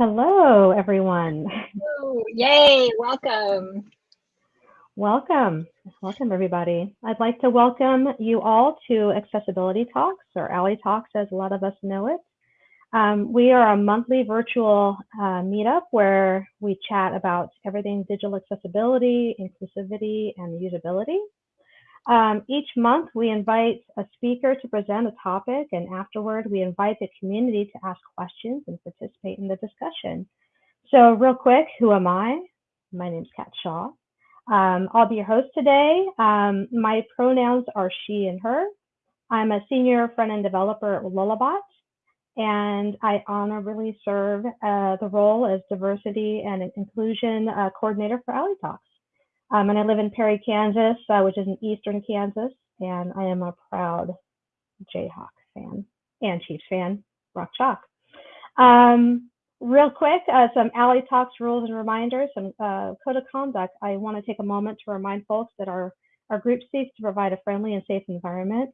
Hello, everyone. Oh, yay, welcome. Welcome. Welcome, everybody. I'd like to welcome you all to Accessibility Talks, or ALI Talks as a lot of us know it. Um, we are a monthly virtual uh, meetup where we chat about everything digital accessibility, inclusivity, and usability. Um, each month, we invite a speaker to present a topic, and afterward, we invite the community to ask questions and participate in the discussion. So, real quick, who am I? My name is Kat Shaw. Um, I'll be your host today. Um, my pronouns are she and her. I'm a senior front end developer at Lullabot, and I honorably serve uh, the role as diversity and inclusion uh, coordinator for ALI Talks. Um, and I live in Perry, Kansas, uh, which is in eastern Kansas, and I am a proud Jayhawk fan and Chiefs fan, Rock Chalk. Um, real quick, uh, some ALI Talks rules and reminders, some uh, code of conduct. I want to take a moment to remind folks that our, our group seeks to provide a friendly and safe environment.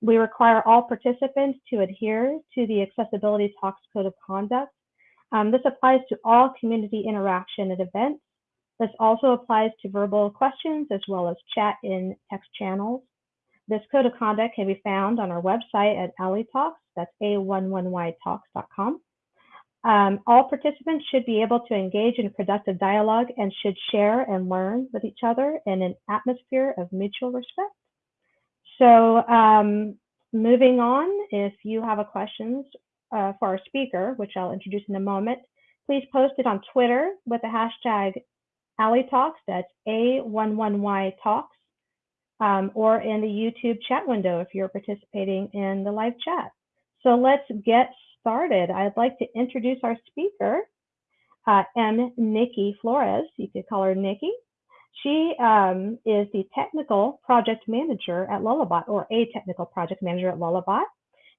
We require all participants to adhere to the Accessibility Talks Code of Conduct. Um, this applies to all community interaction at events this also applies to verbal questions as well as chat in text channels. This code of conduct can be found on our website at ALI Talks, that's a11ytalks.com. Um, all participants should be able to engage in productive dialogue and should share and learn with each other in an atmosphere of mutual respect. So um, moving on, if you have a questions uh, for our speaker, which I'll introduce in a moment, please post it on Twitter with the hashtag ALI Talks, that's A11Y Talks, um, or in the YouTube chat window if you're participating in the live chat. So let's get started. I'd like to introduce our speaker, uh, M. Nikki Flores. You could call her Nikki. She um, is the technical project manager at Lullabot, or a technical project manager at Lullabot.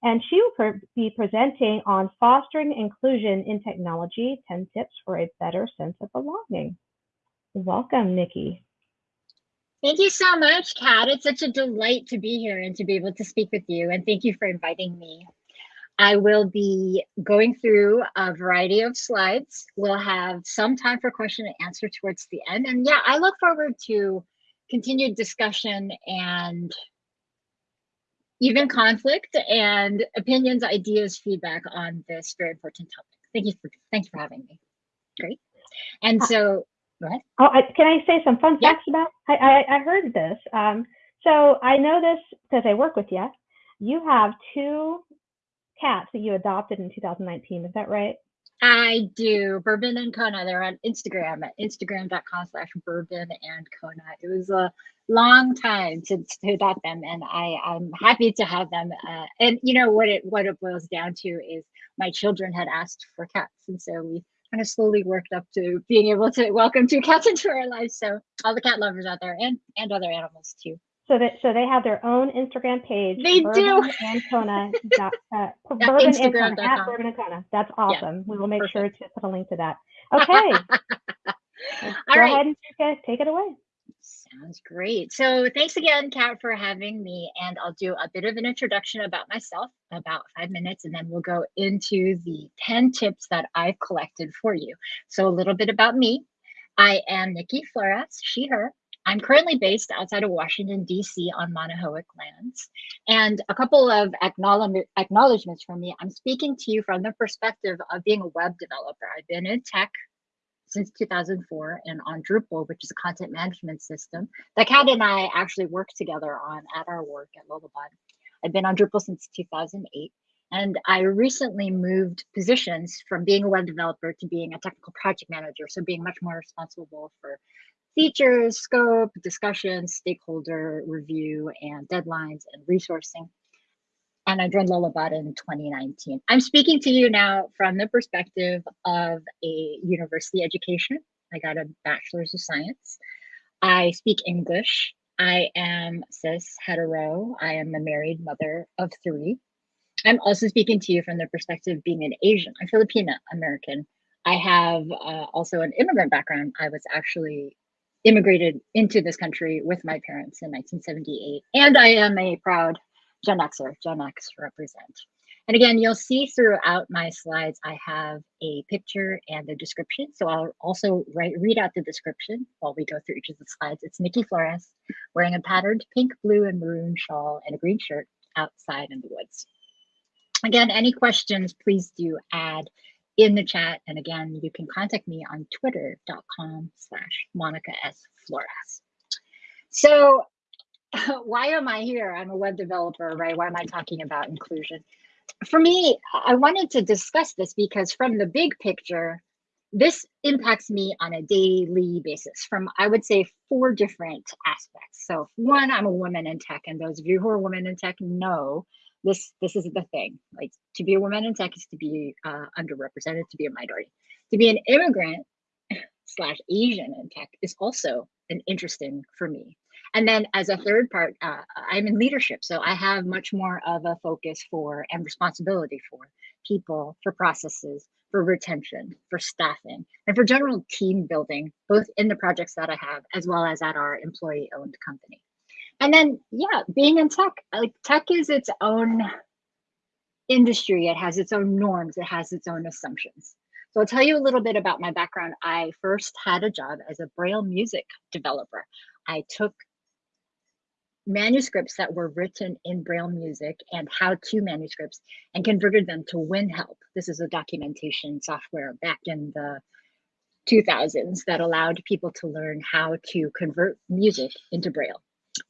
And she will be presenting on fostering inclusion in technology, 10 tips for a better sense of belonging. Welcome, Nikki. Thank you so much, Kat. It's such a delight to be here and to be able to speak with you. And thank you for inviting me. I will be going through a variety of slides. We'll have some time for question and answer towards the end. And yeah, I look forward to continued discussion and even conflict and opinions, ideas, feedback on this very important topic. Thank you for thanks for having me. Great. And uh, so Right. Oh, I, can I say some fun facts about? I, I, I heard this. Um, so I know this because I work with you. You have two cats that you adopted in 2019. Is that right? I do. Bourbon and Kona. They're on Instagram at instagram.com slash bourbon and Kona. It was a long time to, to adopt them and I, I'm happy to have them. Uh, and you know what it what it boils down to is my children had asked for cats. And so we kind of slowly worked up to being able to welcome two cats into our lives. So all the cat lovers out there and and other animals too. So that so they have their own Instagram page. They do. And Kona. dot, uh, Bourbon and Kona, at Bourbon and Kona. That's awesome. Yeah, we will make perfect. sure to put a link to that. Okay. Go right. ahead and take it away. Sounds great. So thanks again, Kat, for having me. And I'll do a bit of an introduction about myself, about five minutes, and then we'll go into the 10 tips that I've collected for you. So a little bit about me. I am Nikki Flores, she, her. I'm currently based outside of Washington, D.C. on Manahoac lands. And a couple of acknowledgments from me. I'm speaking to you from the perspective of being a web developer. I've been in tech since 2004 and on Drupal, which is a content management system that Kat and I actually worked together on at our work at Lullabot. I've been on Drupal since 2008. And I recently moved positions from being a web developer to being a technical project manager. So being much more responsible for features, scope, discussions, stakeholder review, and deadlines and resourcing and I joined Lullabot in 2019. I'm speaking to you now from the perspective of a university education. I got a bachelor's of science. I speak English. I am cis hetero. I am a married mother of three. I'm also speaking to you from the perspective of being an Asian. I'm Filipina American. I have uh, also an immigrant background. I was actually immigrated into this country with my parents in 1978. And I am a proud Gen Xer, Gen X represent. And again, you'll see throughout my slides, I have a picture and a description. So I'll also write, read out the description while we go through each of the slides. It's Nikki Flores wearing a patterned pink, blue, and maroon shawl and a green shirt outside in the woods. Again, any questions, please do add in the chat. And again, you can contact me on twitter.com slash Monica S. Flores. So why am I here? I'm a web developer, right? Why am I talking about inclusion? For me, I wanted to discuss this because from the big picture, this impacts me on a daily basis from, I would say, four different aspects. So one, I'm a woman in tech, and those of you who are women in tech know this this is the thing. Like to be a woman in tech is to be uh, underrepresented, to be a minority. To be an immigrant slash Asian in tech is also an interesting for me. And then as a third part, uh, I'm in leadership. So I have much more of a focus for and responsibility for people, for processes, for retention, for staffing, and for general team building, both in the projects that I have, as well as at our employee owned company. And then, yeah, being in tech, like tech is its own industry. It has its own norms. It has its own assumptions. So I'll tell you a little bit about my background. I first had a job as a Braille music developer. I took manuscripts that were written in Braille music and how-to manuscripts and converted them to WinHelp. This is a documentation software back in the 2000s that allowed people to learn how to convert music into Braille.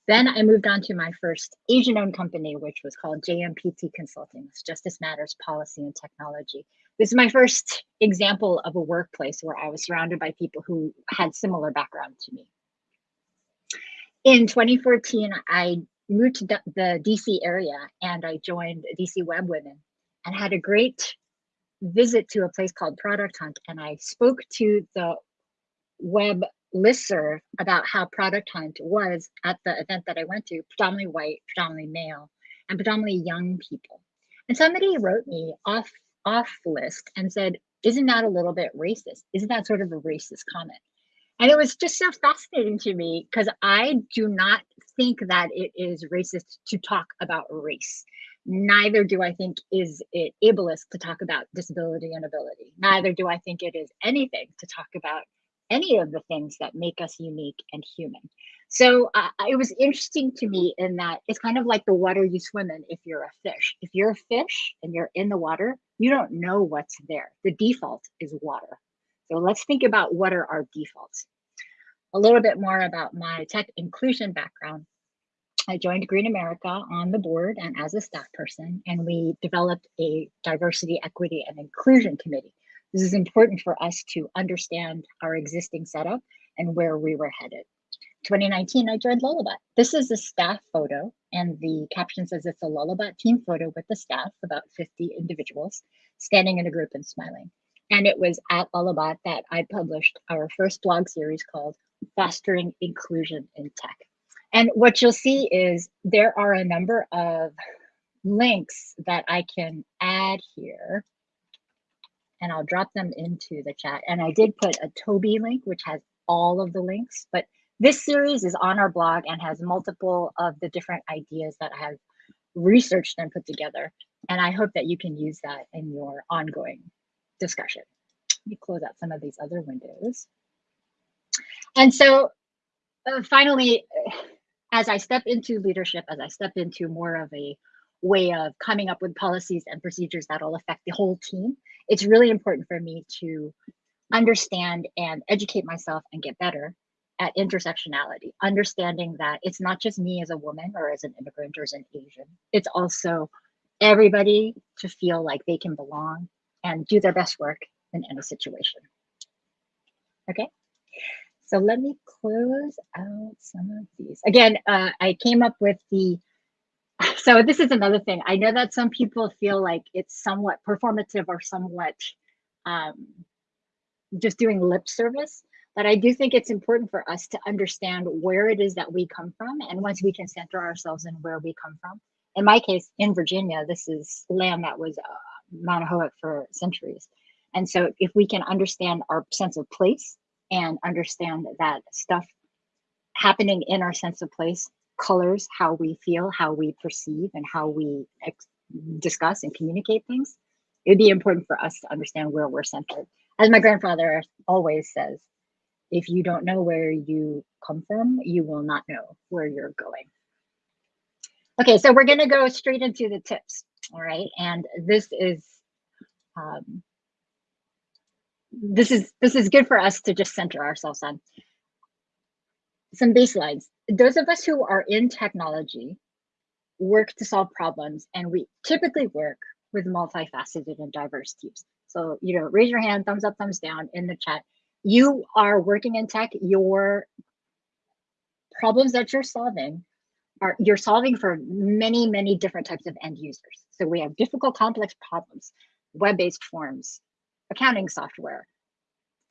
Then I moved on to my first Asian owned company, which was called JMPT Consulting, it's Justice Matters Policy and Technology. This is my first example of a workplace where I was surrounded by people who had similar background to me. In 2014, I moved to the DC area and I joined DC Web Women and had a great visit to a place called Product Hunt. And I spoke to the web listserv about how Product Hunt was at the event that I went to, predominantly white, predominantly male, and predominantly young people. And somebody wrote me off off list and said, "Isn't that a little bit racist? Isn't that sort of a racist comment?" And it was just so fascinating to me because I do not think that it is racist to talk about race. Neither do I think is it ableist to talk about disability and ability. Neither do I think it is anything to talk about any of the things that make us unique and human. So uh, it was interesting to me in that it's kind of like the water you swim in if you're a fish. If you're a fish and you're in the water, you don't know what's there. The default is water. So let's think about what are our defaults. A little bit more about my tech inclusion background. I joined Green America on the board and as a staff person, and we developed a diversity, equity, and inclusion committee. This is important for us to understand our existing setup and where we were headed. 2019, I joined Lullabot. This is a staff photo, and the caption says it's a Lullabot team photo with the staff, about 50 individuals, standing in a group and smiling. And it was at Lullabot that I published our first blog series called Fostering Inclusion in Tech. And what you'll see is there are a number of links that I can add here and I'll drop them into the chat. And I did put a Toby link, which has all of the links, but this series is on our blog and has multiple of the different ideas that I have researched and put together. And I hope that you can use that in your ongoing discussion. Let me close out some of these other windows. And so uh, finally, as I step into leadership, as I step into more of a way of coming up with policies and procedures that'll affect the whole team, it's really important for me to understand and educate myself and get better at intersectionality, understanding that it's not just me as a woman or as an immigrant or as an Asian, it's also everybody to feel like they can belong and do their best work in any situation. Okay, so let me close out some of these. Again, uh, I came up with the so this is another thing. I know that some people feel like it's somewhat performative or somewhat um, just doing lip service, but I do think it's important for us to understand where it is that we come from. And once we can center ourselves in where we come from, in my case, in Virginia, this is land that was uh, Manahoac for centuries. And so if we can understand our sense of place and understand that stuff happening in our sense of place colors how we feel, how we perceive, and how we discuss and communicate things, it'd be important for us to understand where we're centered. As my grandfather always says, if you don't know where you come from, you will not know where you're going. Okay, so we're going to go straight into the tips. All right, and this is um, this is this is good for us to just center ourselves on some baselines. Those of us who are in technology work to solve problems, and we typically work with multifaceted and diverse teams. So, you know, raise your hand, thumbs up, thumbs down in the chat. You are working in tech, your problems that you're solving are you're solving for many, many different types of end users. So we have difficult, complex problems, web-based forms, accounting software,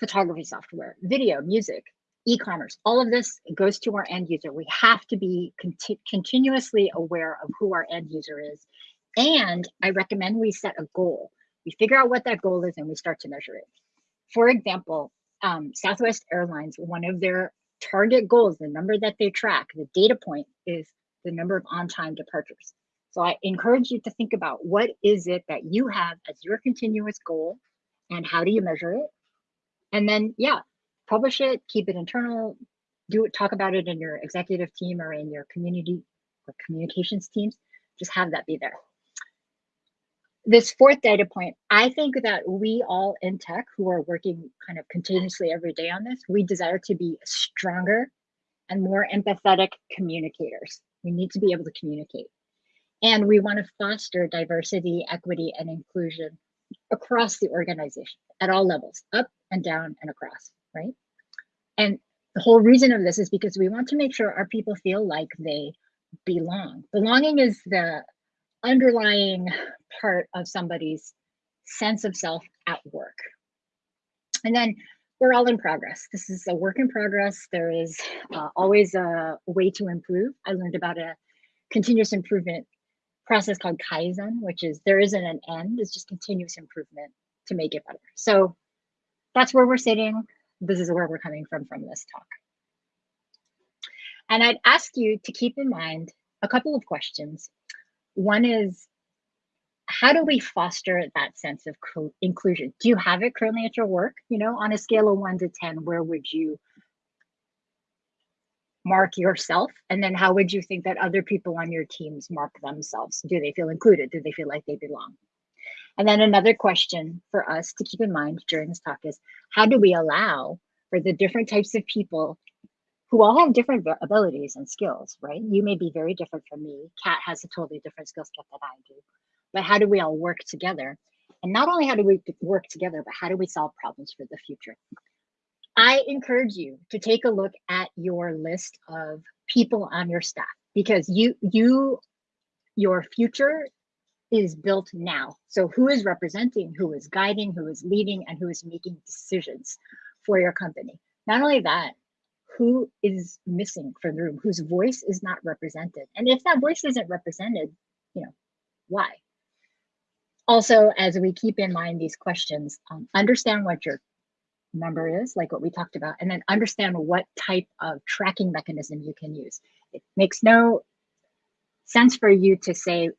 photography software, video, music, e-commerce, all of this goes to our end user. We have to be conti continuously aware of who our end user is. And I recommend we set a goal. We figure out what that goal is and we start to measure it. For example, um, Southwest Airlines, one of their target goals, the number that they track, the data point is the number of on-time departures. So I encourage you to think about what is it that you have as your continuous goal and how do you measure it? And then, yeah, publish it, keep it internal, do it, talk about it in your executive team or in your community or communications teams. Just have that be there. This fourth data point, I think that we all in tech who are working kind of continuously every day on this, we desire to be stronger and more empathetic communicators. We need to be able to communicate. And we want to foster diversity, equity, and inclusion across the organization at all levels, up and down and across right? And the whole reason of this is because we want to make sure our people feel like they belong. Belonging is the underlying part of somebody's sense of self at work. And then we're all in progress. This is a work in progress. There is uh, always a way to improve. I learned about a continuous improvement process called Kaizen, which is there isn't an end, it's just continuous improvement to make it better. So that's where we're sitting this is where we're coming from from this talk. And I'd ask you to keep in mind a couple of questions. One is, how do we foster that sense of inclusion? Do you have it currently at your work? You know, on a scale of one to 10, where would you mark yourself? And then how would you think that other people on your teams mark themselves? Do they feel included? Do they feel like they belong? And then another question for us to keep in mind during this talk is how do we allow for the different types of people who all have different abilities and skills, right? You may be very different from me. Kat has a totally different skill set than I do. But how do we all work together? And not only how do we work together, but how do we solve problems for the future? I encourage you to take a look at your list of people on your staff because you you your future is built now. So who is representing, who is guiding, who is leading, and who is making decisions for your company. Not only that, who is missing from the room, whose voice is not represented. And if that voice isn't represented, you know, why? Also, as we keep in mind these questions, um, understand what your number is, like what we talked about, and then understand what type of tracking mechanism you can use. It makes no sense for you to say,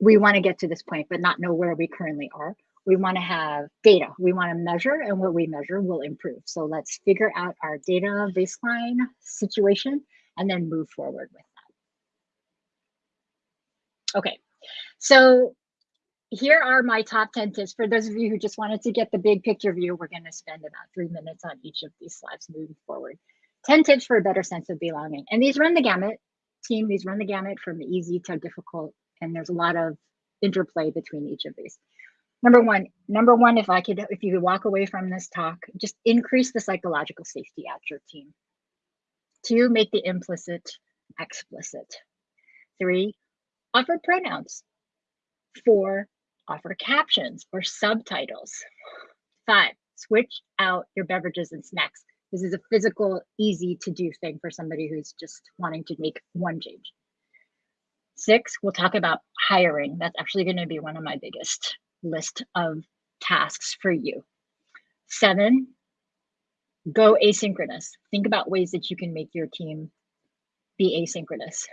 we want to get to this point, but not know where we currently are. We want to have data. We want to measure, and what we measure will improve. So let's figure out our data baseline situation and then move forward with that. Okay, so here are my top 10 tips. For those of you who just wanted to get the big picture view, we're going to spend about three minutes on each of these slides moving forward. 10 tips for a better sense of belonging. And these run the gamut, team, these run the gamut from easy to difficult and there's a lot of interplay between each of these. Number one, number one, if I could, if you could walk away from this talk, just increase the psychological safety at your team. Two, make the implicit explicit. Three, offer pronouns. Four, offer captions or subtitles. Five, switch out your beverages and snacks. This is a physical, easy to do thing for somebody who's just wanting to make one change. Six, we'll talk about hiring. That's actually going to be one of my biggest list of tasks for you. Seven, go asynchronous. Think about ways that you can make your team be asynchronous.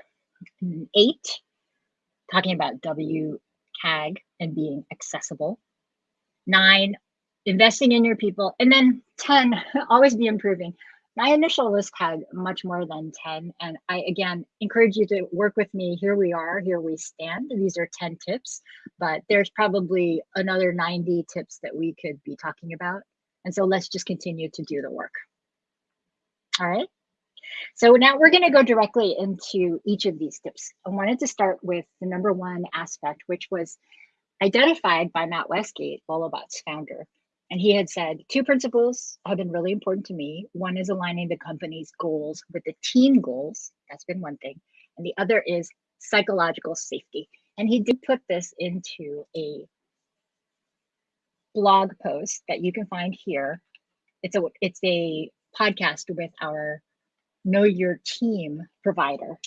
Eight, talking about WTF CAG and being accessible. Nine, investing in your people. And then 10, always be improving. My initial list had much more than 10. And I, again, encourage you to work with me. Here we are, here we stand. These are 10 tips, but there's probably another 90 tips that we could be talking about. And so let's just continue to do the work. All right. So now we're going to go directly into each of these tips. I wanted to start with the number one aspect, which was identified by Matt Westgate, Lullabot's founder. And he had said, two principles have been really important to me. One is aligning the company's goals with the team goals. That's been one thing. And the other is psychological safety. And he did put this into a blog post that you can find here. It's a it's a podcast with our know your team provider.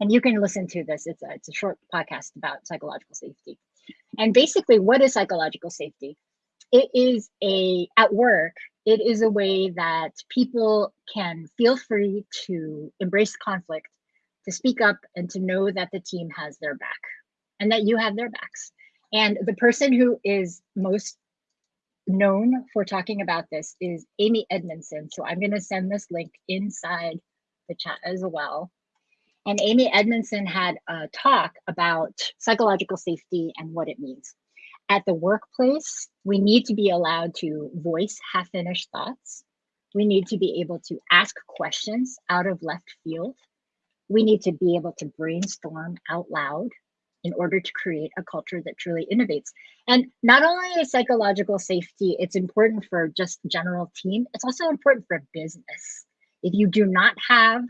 And you can listen to this. It's a, it's a short podcast about psychological safety. And basically, what is psychological safety? It is a, at work, it is a way that people can feel free to embrace conflict, to speak up, and to know that the team has their back and that you have their backs. And the person who is most known for talking about this is Amy Edmondson. So I'm going to send this link inside the chat as well. And Amy Edmondson had a talk about psychological safety and what it means. At the workplace, we need to be allowed to voice half finished thoughts. We need to be able to ask questions out of left field. We need to be able to brainstorm out loud in order to create a culture that truly innovates. And not only is psychological safety, it's important for just general team, it's also important for business. If you do not have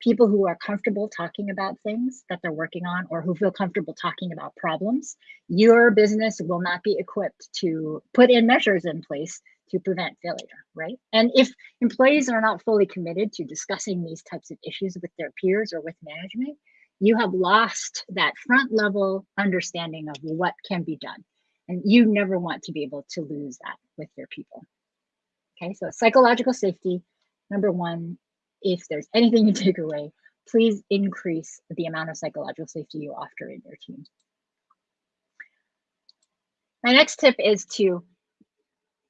people who are comfortable talking about things that they're working on or who feel comfortable talking about problems, your business will not be equipped to put in measures in place to prevent failure, right? And if employees are not fully committed to discussing these types of issues with their peers or with management, you have lost that front level understanding of what can be done. And you never want to be able to lose that with your people. Okay, so psychological safety, number one, if there's anything you take away, please increase the amount of psychological safety you offer in your team. My next tip is to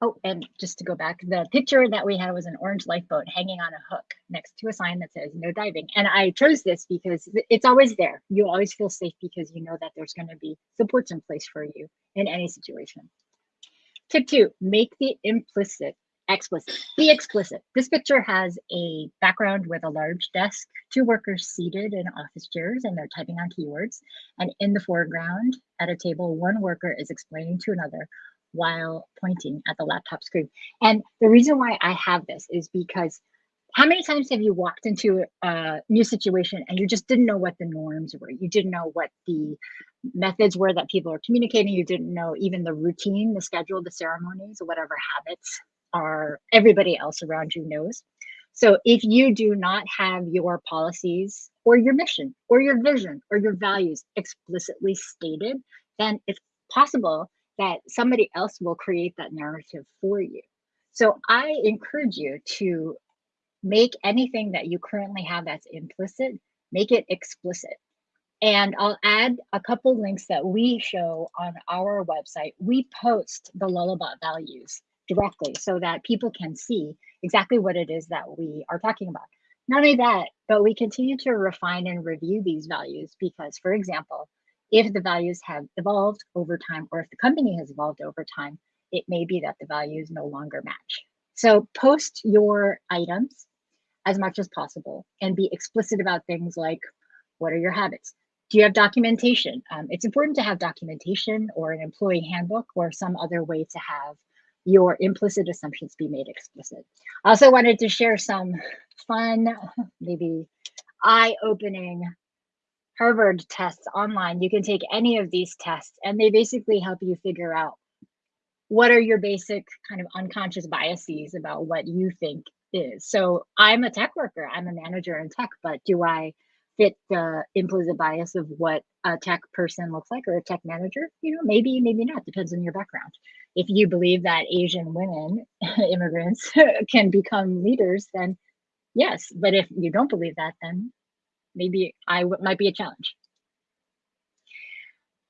Oh, and just to go back, the picture that we had was an orange lifeboat hanging on a hook next to a sign that says no diving. And I chose this because it's always there. You always feel safe because you know that there's going to be supports in place for you in any situation. Tip two, make the implicit explicit. Be explicit. This picture has a background with a large desk, two workers seated in office chairs, and they're typing on keywords. And in the foreground, at a table, one worker is explaining to another while pointing at the laptop screen. And the reason why I have this is because how many times have you walked into a new situation and you just didn't know what the norms were? You didn't know what the methods were that people are communicating. You didn't know even the routine, the schedule, the ceremonies, whatever habits are everybody else around you knows. So if you do not have your policies or your mission or your vision or your values explicitly stated, then it's possible that somebody else will create that narrative for you. So I encourage you to make anything that you currently have that's implicit, make it explicit. And I'll add a couple links that we show on our website. We post the Lullabot values directly so that people can see exactly what it is that we are talking about. Not only that, but we continue to refine and review these values because, for example, if the values have evolved over time or if the company has evolved over time, it may be that the values no longer match. So post your items as much as possible and be explicit about things like what are your habits? Do you have documentation? Um, it's important to have documentation or an employee handbook or some other way to have your implicit assumptions be made explicit. I also wanted to share some fun, maybe eye opening Harvard tests online. You can take any of these tests and they basically help you figure out what are your basic kind of unconscious biases about what you think is. So I'm a tech worker, I'm a manager in tech, but do I fit the implicit bias of what a tech person looks like or a tech manager? You know, maybe, maybe not, depends on your background. If you believe that Asian women, immigrants, can become leaders, then yes. But if you don't believe that, then maybe I might be a challenge.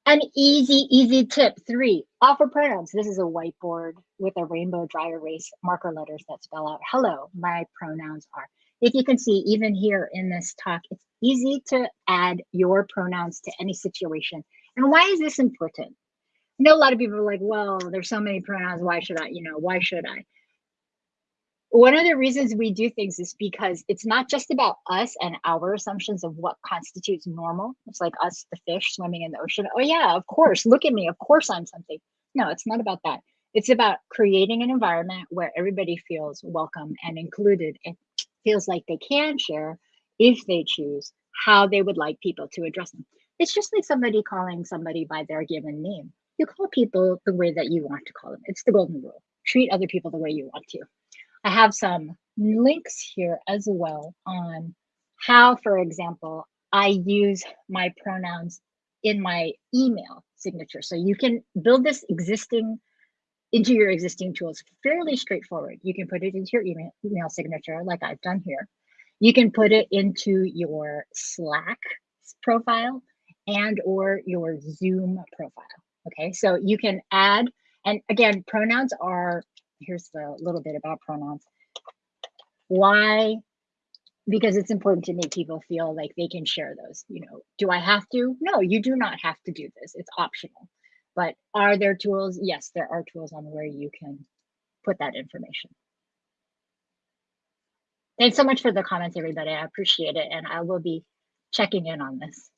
An easy, easy tip three, offer pronouns. This is a whiteboard with a rainbow dry erase marker letters that spell out, hello, my pronouns are. If you can see, even here in this talk, it's easy to add your pronouns to any situation. And why is this important? I know a lot of people are like, well, there's so many pronouns. Why should I, you know, why should I? One of the reasons we do things is because it's not just about us and our assumptions of what constitutes normal. It's like us, the fish swimming in the ocean. Oh, yeah, of course. Look at me. Of course I'm something. No, it's not about that. It's about creating an environment where everybody feels welcome and included and feels like they can share if they choose how they would like people to address them. It's just like somebody calling somebody by their given name. You call people the way that you want to call them. It's the golden rule. Treat other people the way you want to. I have some links here as well on how, for example, I use my pronouns in my email signature. So you can build this existing into your existing tools fairly straightforward. You can put it into your email, email signature like I've done here. You can put it into your Slack profile and or your Zoom profile. Okay, so you can add, and again, pronouns are here's the little bit about pronouns. Why? Because it's important to make people feel like they can share those. You know, do I have to? No, you do not have to do this. It's optional. But are there tools? Yes, there are tools on where you can put that information. Thanks so much for the comments, everybody. I appreciate it. And I will be checking in on this.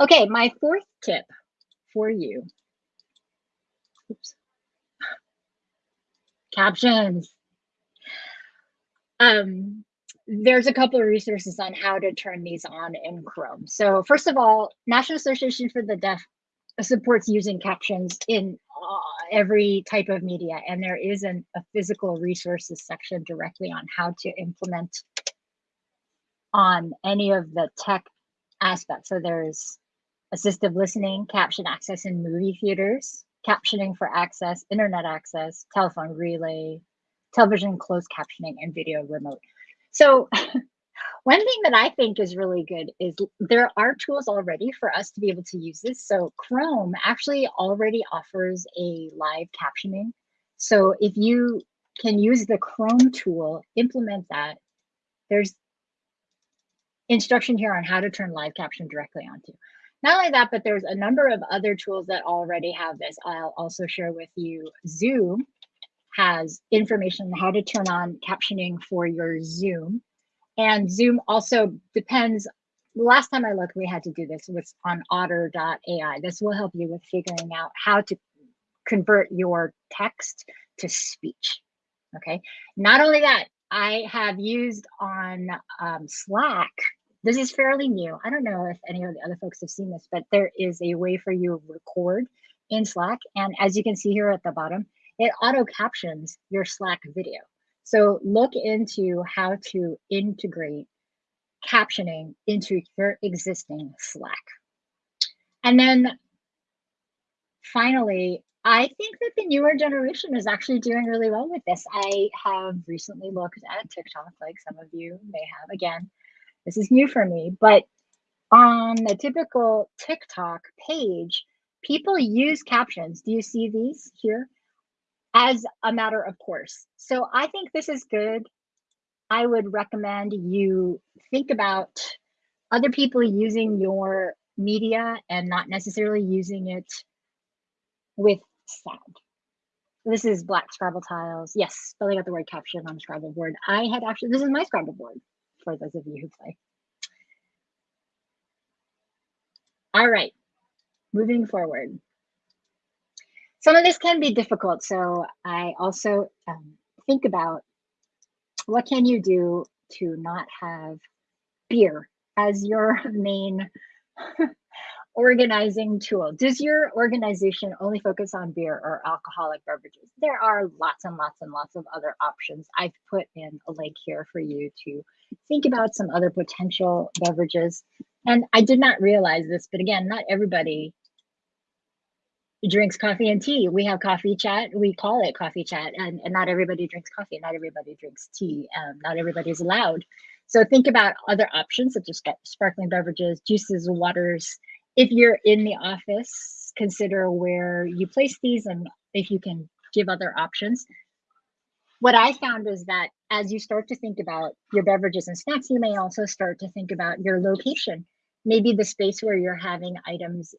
Okay, my fourth tip for you. Oops captions. Um, there's a couple of resources on how to turn these on in Chrome. So first of all, National Association for the Deaf supports using captions in uh, every type of media. And there is an, a physical resources section directly on how to implement on any of the tech aspects. So there's assistive listening, caption access in movie theaters, captioning for access, internet access, telephone relay, television closed captioning, and video remote. So one thing that I think is really good is there are tools already for us to be able to use this. So Chrome actually already offers a live captioning. So if you can use the Chrome tool, implement that, there's instruction here on how to turn live caption directly onto. Not only that, but there's a number of other tools that already have this. I'll also share with you Zoom has information on how to turn on captioning for your Zoom. And Zoom also depends. Last time I looked, we had to do this was on otter.ai. This will help you with figuring out how to convert your text to speech. Okay. Not only that, I have used on um, Slack this is fairly new. I don't know if any of the other folks have seen this, but there is a way for you to record in Slack. And as you can see here at the bottom, it auto captions your Slack video. So look into how to integrate captioning into your existing Slack. And then finally, I think that the newer generation is actually doing really well with this. I have recently looked at TikTok, like some of you may have again, this is new for me, but on the typical TikTok page, people use captions. Do you see these here? As a matter of course. So I think this is good. I would recommend you think about other people using your media and not necessarily using it with sound. This is black Scrabble tiles. Yes, spelling out the word caption on Scrabble board. I had actually, this is my Scrabble board for those of you who play. All right, moving forward. Some of this can be difficult, so I also um, think about what can you do to not have beer as your main organizing tool. Does your organization only focus on beer or alcoholic beverages? There are lots and lots and lots of other options. I've put in a link here for you to think about some other potential beverages. And I did not realize this, but again, not everybody drinks coffee and tea. We have coffee chat. We call it coffee chat, and, and not everybody drinks coffee. Not everybody drinks tea. Um, not everybody is allowed. So think about other options such as sparkling beverages, juices, waters, if you're in the office, consider where you place these and if you can give other options. What I found is that as you start to think about your beverages and snacks, you may also start to think about your location. Maybe the space where you're having items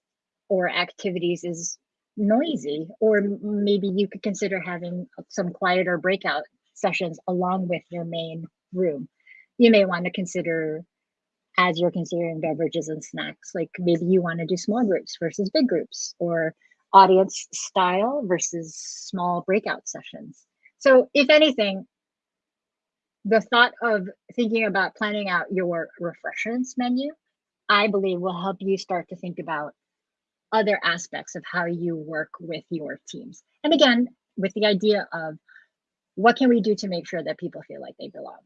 or activities is noisy, or maybe you could consider having some quieter breakout sessions along with your main room. You may want to consider as you're considering beverages and snacks, like maybe you want to do small groups versus big groups or audience style versus small breakout sessions. So if anything, the thought of thinking about planning out your refreshments menu, I believe will help you start to think about other aspects of how you work with your teams. And again, with the idea of what can we do to make sure that people feel like they belong?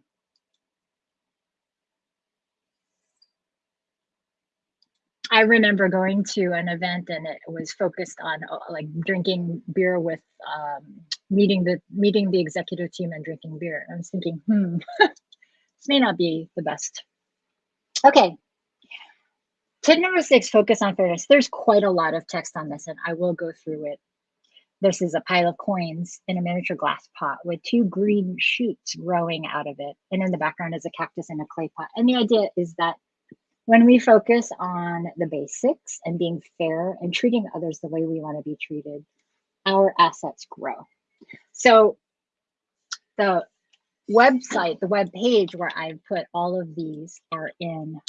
I remember going to an event and it was focused on uh, like drinking beer with um, meeting the meeting the executive team and drinking beer. I was thinking, hmm, this may not be the best. Okay. Tip number six, focus on fairness. There's quite a lot of text on this and I will go through it. This is a pile of coins in a miniature glass pot with two green shoots growing out of it. And in the background is a cactus in a clay pot. And the idea is that when we focus on the basics and being fair and treating others the way we want to be treated, our assets grow. So the website, the web page where I've put all of these are in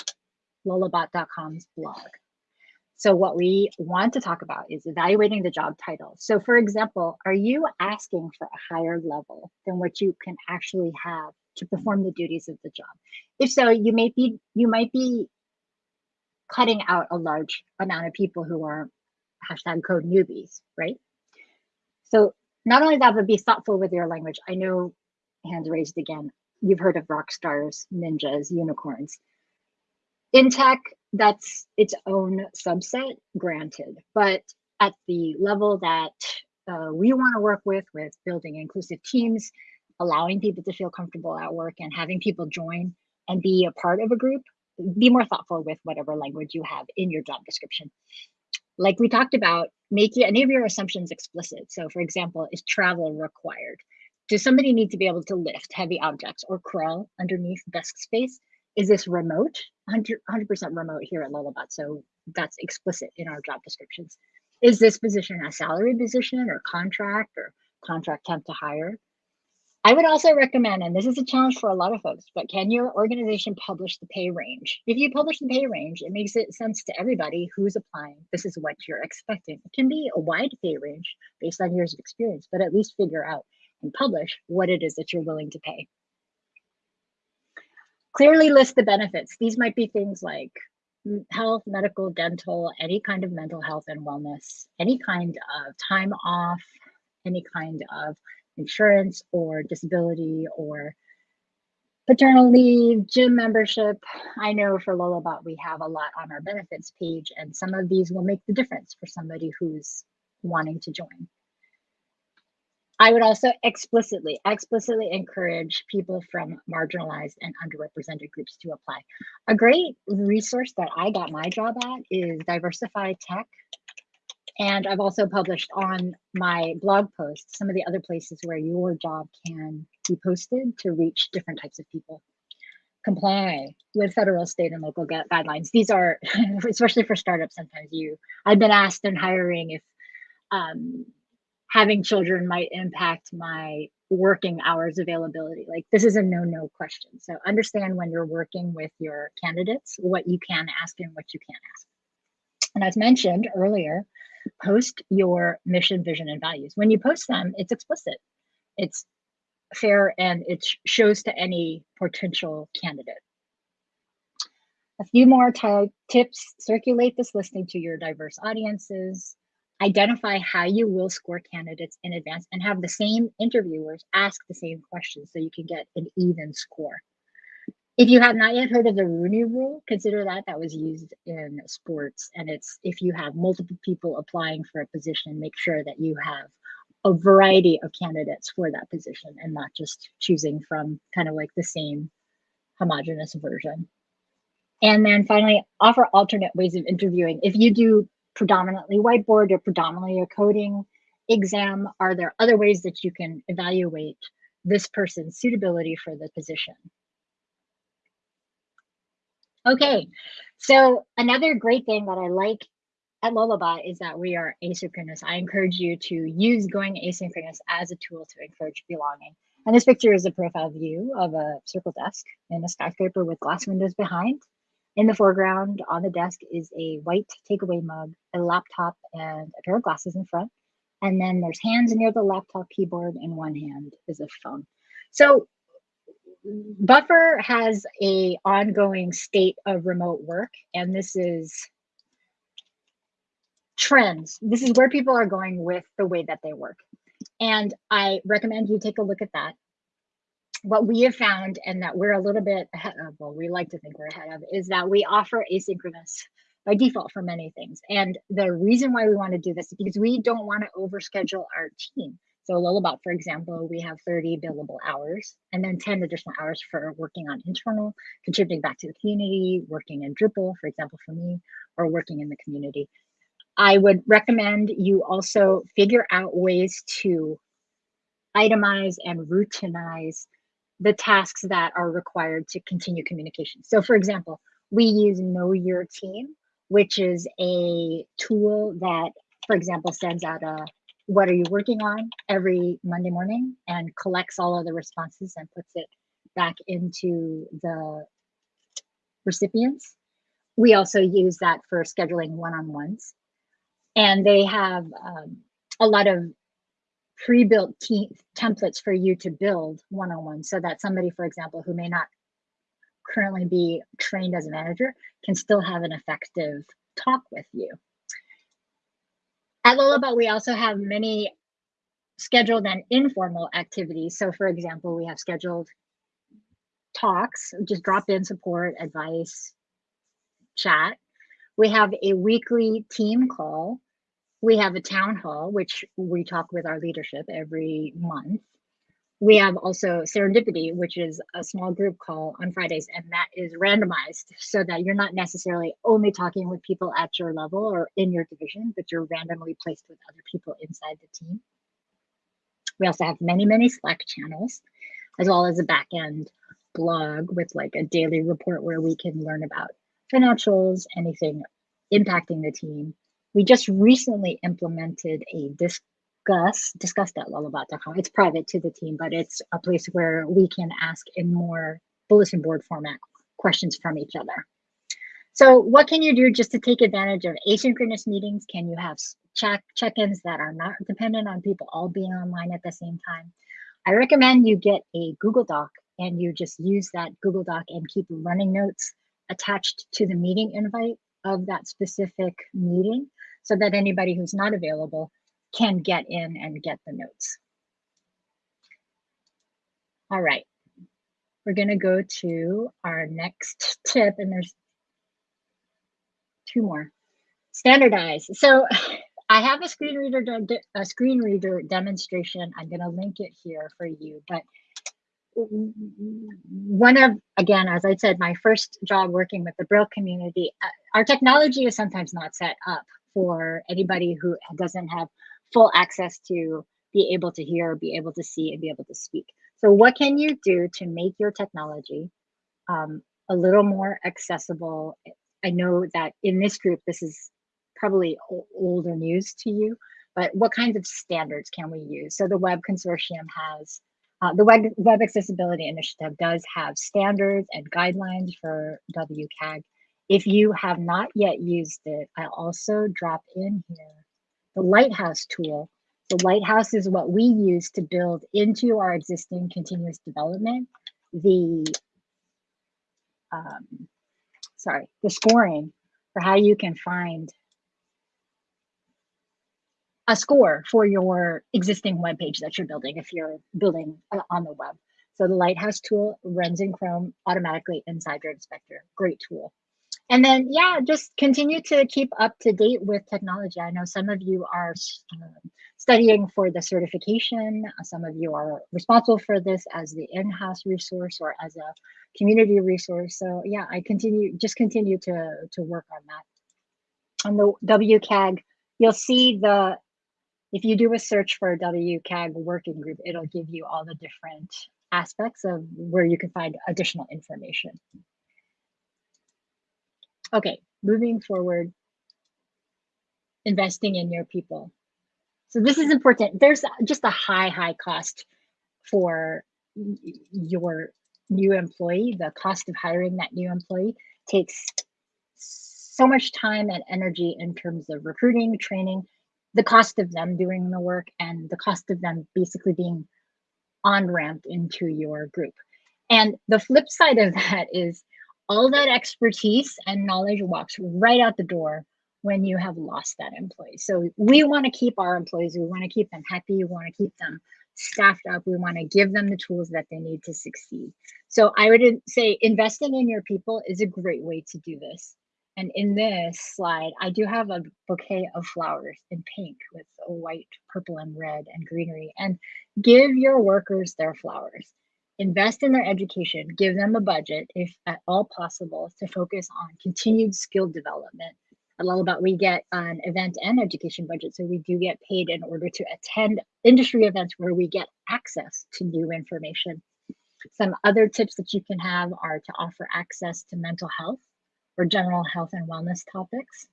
lullabot.com's blog. So what we want to talk about is evaluating the job title. So for example, are you asking for a higher level than what you can actually have to perform the duties of the job? If so, you may be you might be cutting out a large amount of people who are hashtag code newbies, right? So not only that, but be thoughtful with your language. I know hands raised again. You've heard of rock stars, ninjas, unicorns. In tech, that's its own subset, granted. But at the level that uh, we want to work with, with building inclusive teams, allowing people to feel comfortable at work and having people join and be a part of a group, be more thoughtful with whatever language you have in your job description. Like we talked about, make any of your assumptions explicit. So for example, is travel required? Does somebody need to be able to lift heavy objects or crawl underneath desk space? Is this remote? 100% remote here at Lullabot. So that's explicit in our job descriptions. Is this position a salary position or contract or contract temp to hire? I would also recommend, and this is a challenge for a lot of folks, but can your organization publish the pay range? If you publish the pay range, it makes it sense to everybody who's applying. This is what you're expecting. It can be a wide pay range based on years of experience, but at least figure out and publish what it is that you're willing to pay. Clearly list the benefits. These might be things like health, medical, dental, any kind of mental health and wellness, any kind of time off, any kind of insurance or disability or paternal leave, gym membership. I know for Lullabot, we have a lot on our benefits page, and some of these will make the difference for somebody who's wanting to join. I would also explicitly, explicitly encourage people from marginalized and underrepresented groups to apply. A great resource that I got my job at is Diversify Tech. And I've also published on my blog post some of the other places where your job can be posted to reach different types of people. Comply with federal, state, and local guidelines. These are, especially for startups, sometimes you, I've been asked in hiring if um, having children might impact my working hours availability. Like this is a no no question. So understand when you're working with your candidates what you can ask and what you can't ask. And as mentioned earlier, post your mission, vision, and values. When you post them, it's explicit, it's fair, and it shows to any potential candidate. A few more tips circulate this listing to your diverse audiences. Identify how you will score candidates in advance and have the same interviewers ask the same questions so you can get an even score. If you have not yet heard of the Rooney Rule, consider that that was used in sports. And it's if you have multiple people applying for a position, make sure that you have a variety of candidates for that position and not just choosing from kind of like the same homogenous version. And then finally, offer alternate ways of interviewing. If you do predominantly whiteboard or predominantly a coding exam, are there other ways that you can evaluate this person's suitability for the position? Okay, so another great thing that I like at Lullabot is that we are asynchronous. I encourage you to use going asynchronous as a tool to encourage belonging. And this picture is a profile view of a circle desk in a skyscraper with glass windows behind. In the foreground on the desk is a white takeaway mug, a laptop, and a pair of glasses in front. And then there's hands near the laptop keyboard, and one hand is a phone. So Buffer has a ongoing state of remote work, and this is trends. This is where people are going with the way that they work. And I recommend you take a look at that. What we have found, and that we're a little bit ahead of, well, we like to think we're ahead of, is that we offer asynchronous by default for many things. And the reason why we want to do this is because we don't want to overschedule our team. So Lullabot, for example, we have 30 billable hours and then 10 additional hours for working on internal, contributing back to the community, working in Drupal, for example, for me, or working in the community. I would recommend you also figure out ways to itemize and routinize the tasks that are required to continue communication. So for example, we use Know Your Team, which is a tool that, for example, sends out a what are you working on every Monday morning and collects all of the responses and puts it back into the recipients. We also use that for scheduling one-on-ones and they have um, a lot of pre-built templates for you to build one-on-one so that somebody, for example, who may not currently be trained as a manager can still have an effective talk with you. At Lullabot, we also have many scheduled and informal activities. So for example, we have scheduled talks, just drop in support, advice, chat. We have a weekly team call. We have a town hall, which we talk with our leadership every month. We have also Serendipity, which is a small group call on Fridays, and that is randomized so that you're not necessarily only talking with people at your level or in your division, but you're randomly placed with other people inside the team. We also have many, many Slack channels, as well as a back end blog with like a daily report where we can learn about financials, anything impacting the team. We just recently implemented a discuss discussed at lullabot.com. It's private to the team, but it's a place where we can ask in more bulletin board format questions from each other. So what can you do just to take advantage of asynchronous meetings? Can you have check check-ins that are not dependent on people all being online at the same time? I recommend you get a Google Doc and you just use that Google Doc and keep running notes attached to the meeting invite of that specific meeting so that anybody who's not available can get in and get the notes. All right, we're gonna go to our next tip and there's two more. Standardize. So I have a screen reader, a screen reader demonstration. I'm gonna link it here for you, but one of again as i said my first job working with the braille community uh, our technology is sometimes not set up for anybody who doesn't have full access to be able to hear be able to see and be able to speak. So what can you do to make your technology um, a little more accessible? I know that in this group this is probably older news to you but what kinds of standards can we use? So the web consortium has uh, the Web, Web Accessibility Initiative does have standards and guidelines for WCAG. If you have not yet used it, I'll also drop in here the Lighthouse tool. The Lighthouse is what we use to build into our existing continuous development the um, sorry the scoring for how you can find a score for your existing web page that you're building if you're building uh, on the web. So the Lighthouse tool runs in Chrome automatically inside your inspector. Great tool. And then, yeah, just continue to keep up to date with technology. I know some of you are um, studying for the certification. Some of you are responsible for this as the in-house resource or as a community resource. So yeah, I continue, just continue to, to work on that. On the WCAG, you'll see the, if you do a search for a WCAG working group, it'll give you all the different aspects of where you can find additional information. Okay, moving forward, investing in your people. So this is important. There's just a high, high cost for your new employee. The cost of hiring that new employee takes so much time and energy in terms of recruiting, training, the cost of them doing the work, and the cost of them basically being on ramped into your group. And the flip side of that is all that expertise and knowledge walks right out the door when you have lost that employee. So we want to keep our employees, we want to keep them happy, we want to keep them staffed up, we want to give them the tools that they need to succeed. So I would say investing in your people is a great way to do this. And in this slide, I do have a bouquet of flowers in pink with white, purple, and red and greenery. And give your workers their flowers invest in their education, give them a budget, if at all possible, to focus on continued skill development. I love about we get an event and education budget, so we do get paid in order to attend industry events where we get access to new information. Some other tips that you can have are to offer access to mental health or general health and wellness topics.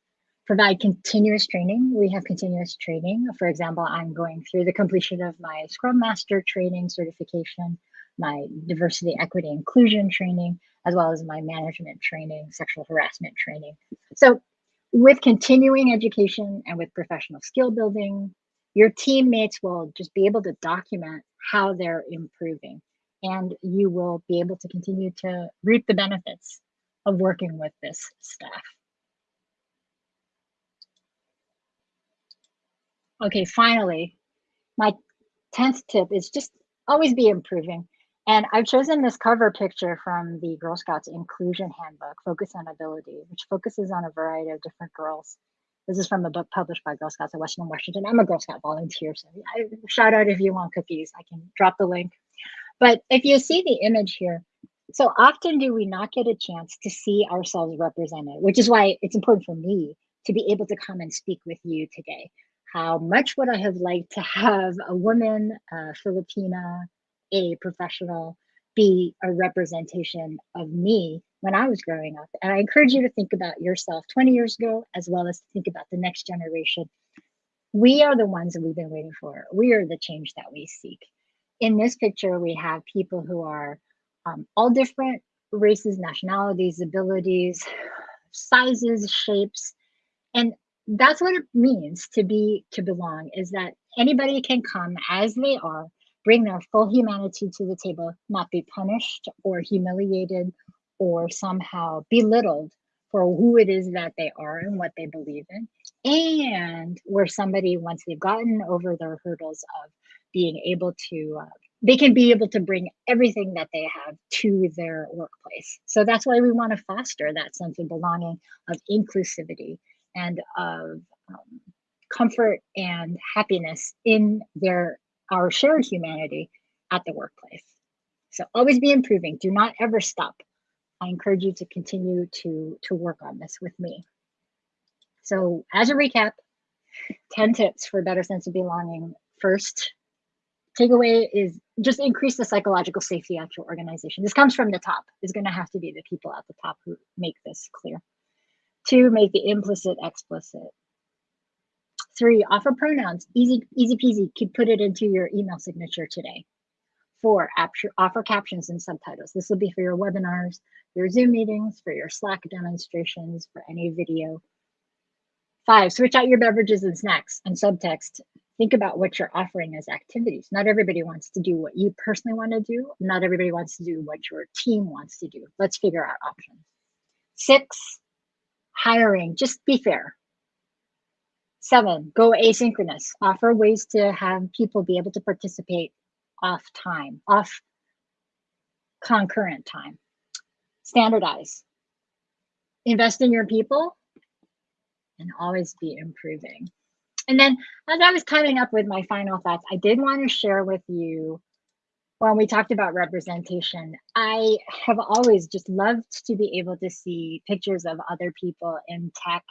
Provide continuous training. We have continuous training. For example, I'm going through the completion of my Scrum Master training certification my diversity, equity, inclusion training, as well as my management training, sexual harassment training. So with continuing education and with professional skill building, your teammates will just be able to document how they're improving and you will be able to continue to reap the benefits of working with this staff. Okay, finally, my 10th tip is just always be improving. And I've chosen this cover picture from the Girl Scouts Inclusion Handbook, Focus on Ability, which focuses on a variety of different girls. This is from a book published by Girl Scouts of Western Washington. I'm a Girl Scout volunteer, so I, shout out if you want cookies. I can drop the link. But if you see the image here, so often do we not get a chance to see ourselves represented, which is why it's important for me to be able to come and speak with you today. How much would I have liked to have a woman, a Filipina, a professional be a representation of me when I was growing up. And I encourage you to think about yourself 20 years ago, as well as to think about the next generation. We are the ones that we've been waiting for. We are the change that we seek. In this picture, we have people who are um, all different races, nationalities, abilities, sizes, shapes. And that's what it means to be, to belong, is that anybody can come as they are bring their full humanity to the table, not be punished or humiliated or somehow belittled for who it is that they are and what they believe in. And where somebody, once they've gotten over their hurdles of being able to, uh, they can be able to bring everything that they have to their workplace. So that's why we want to foster that sense of belonging, of inclusivity, and of um, comfort and happiness in their our shared humanity at the workplace. So always be improving. Do not ever stop. I encourage you to continue to, to work on this with me. So as a recap, 10 tips for a better sense of belonging. First, takeaway is just increase the psychological safety at your organization. This comes from the top. It's going to have to be the people at the top who make this clear. Two, make the implicit explicit. Three, offer pronouns. Easy, easy peasy. Could put it into your email signature today. Four, offer captions and subtitles. This will be for your webinars, your Zoom meetings, for your Slack demonstrations, for any video. Five, switch out your beverages and snacks and subtext. Think about what you're offering as activities. Not everybody wants to do what you personally want to do. Not everybody wants to do what your team wants to do. Let's figure out options. Six, hiring. Just be fair. Seven, go asynchronous. Offer ways to have people be able to participate off time, off concurrent time. Standardize. invest in your people, and always be improving. And then as I was coming up with my final thoughts, I did want to share with you when we talked about representation, I have always just loved to be able to see pictures of other people in tech.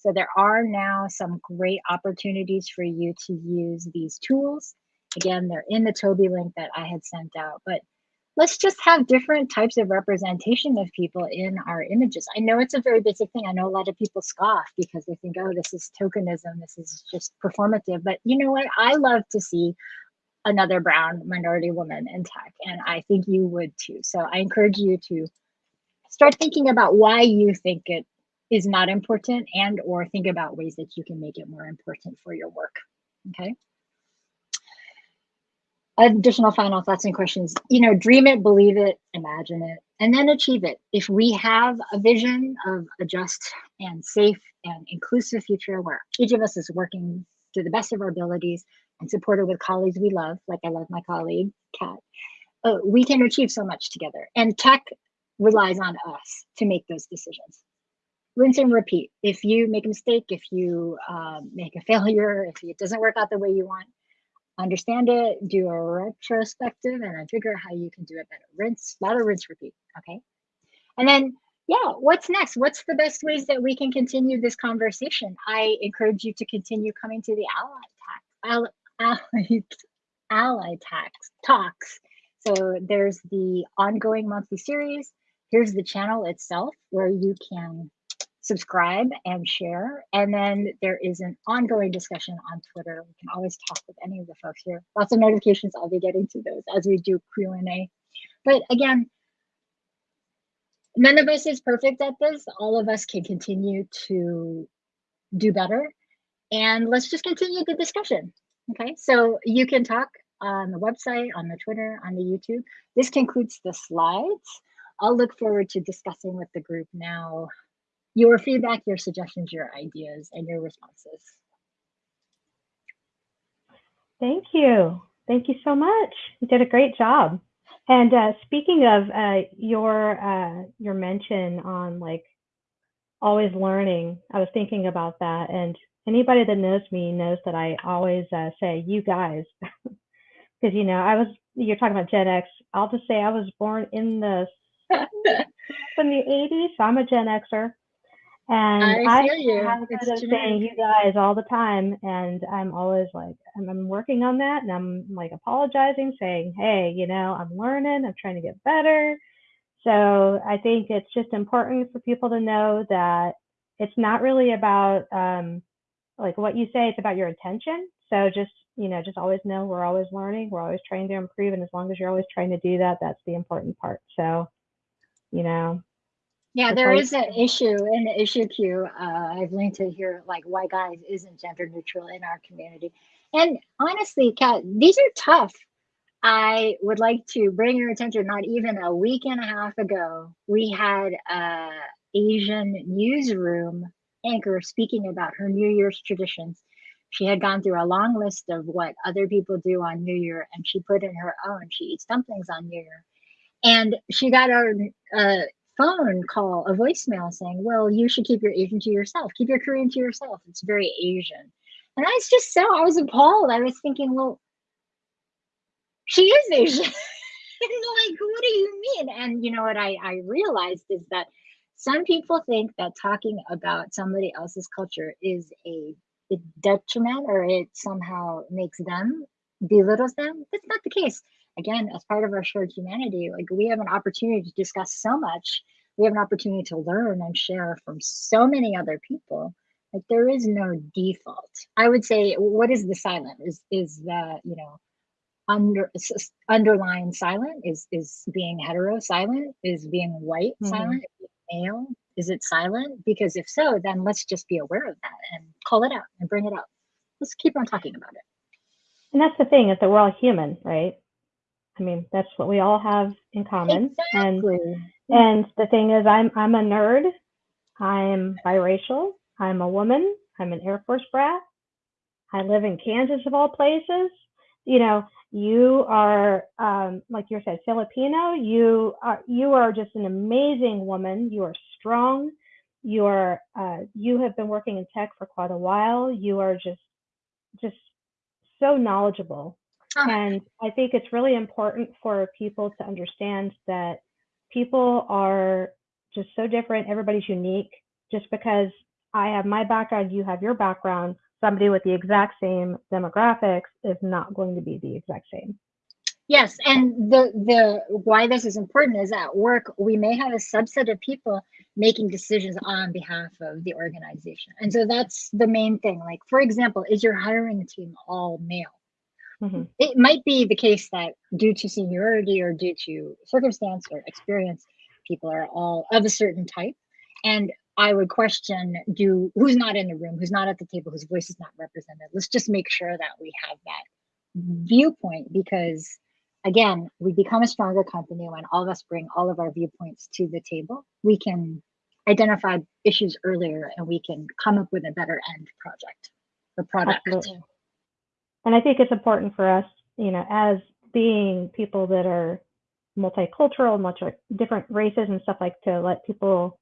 So there are now some great opportunities for you to use these tools. Again, they're in the Toby link that I had sent out, but let's just have different types of representation of people in our images. I know it's a very basic thing. I know a lot of people scoff because they think, oh, this is tokenism, this is just performative. But you know what? I love to see another brown minority woman in tech and i think you would too so i encourage you to start thinking about why you think it is not important and or think about ways that you can make it more important for your work okay additional final thoughts and questions you know dream it believe it imagine it and then achieve it if we have a vision of a just and safe and inclusive future where each of us is working to the best of our abilities and supported with colleagues we love, like I love my colleague, Kat, uh, we can achieve so much together. And tech relies on us to make those decisions. Rinse and repeat. If you make a mistake, if you um, make a failure, if it doesn't work out the way you want, understand it, do a retrospective, and then figure out how you can do it better. Rinse, a lot of rinse, repeat. Okay. And then, yeah, what's next? What's the best ways that we can continue this conversation? I encourage you to continue coming to the Ally Talk, ally, ally tax, talks. So there's the ongoing monthly series. Here's the channel itself where you can subscribe and share. And then there is an ongoing discussion on Twitter. We can always talk with any of the folks here. Lots of notifications. I'll be getting to those as we do Q&A. But again, none of us is perfect at this. All of us can continue to do better. And let's just continue the discussion. Okay, so you can talk on the website, on the Twitter, on the YouTube. This concludes the slides. I'll look forward to discussing with the group now your feedback, your suggestions, your ideas, and your responses. Thank you. Thank you so much. You did a great job. And uh, speaking of uh, your uh, your mention on like always learning, I was thinking about that, and anybody that knows me knows that I always uh, say you guys because you know I was you're talking about Gen X. I'll just say I was born in the in the 80s, so I'm a Gen Xer. And I, feel you. been saying you guys all the time, and I'm always like, I'm, I'm working on that, and I'm like apologizing, saying, hey, you know, I'm learning, I'm trying to get better. So I think it's just important for people to know that it's not really about um, like what you say, it's about your intention. So just, you know, just always know we're always learning, we're always trying to improve. And as long as you're always trying to do that, that's the important part. So, you know. Yeah, there is an issue in the issue queue. Uh, I've linked to here, like why guys isn't gender neutral in our community. And honestly, Kat, these are tough. I would like to bring your attention, not even a week and a half ago, we had a Asian newsroom anchor speaking about her New Year's traditions. She had gone through a long list of what other people do on New Year, and she put in her own. She eats dumplings on New Year. And she got a, a phone call, a voicemail saying, Well, you should keep your Asian to yourself, keep your Korean to yourself. It's very Asian. And I was just so, I was appalled. I was thinking, Well, she is Asian. like, what do you mean? And you know what I, I realized is that some people think that talking about somebody else's culture is a, a detriment or it somehow makes them belittles them. That's not the case. Again, as part of our shared humanity, like we have an opportunity to discuss so much. We have an opportunity to learn and share from so many other people. Like there is no default. I would say, what is the silent? Is is the you know under underlying silent? Is is being hetero silent? Is being white mm-hmm. silent? male? Is it silent? Because if so, then let's just be aware of that and call it out and bring it up. Let's keep on talking about it. And that's the thing is that we're all human, right? I mean, that's what we all have in common. Exactly. And and the thing is, I'm I'm a nerd. I'm biracial. I'm a woman. I'm an Air Force brat. I live in Kansas of all places. You know, you are um, like you said filipino you are you are just an amazing woman you are strong you are uh, you have been working in tech for quite a while. You are just just so knowledgeable. Ah. and I think it's really important for people to understand that people are just so different. Everybody's unique. Just because I have my background, you have your background, somebody with the exact same demographics is not going to be the exact same. Yes, and the the why this is important is at work we may have a subset of people making decisions on behalf of the organization. And so that's the main thing. Like for example, is your hiring team all male? Mhm. It might be the case that due to seniority or due to circumstance or experience, people are all of a certain type. And I would question do who's not in the room, who's not at the table, whose voice is not represented. Let's just make sure that we have that viewpoint because again, we become a stronger company when all of us bring all of our viewpoints to the table. We can identify issues earlier and we can come up with a better end project or product. Absolutely. And I think it's important for us, you know, as being people that are multicultural, much different races and stuff like to let people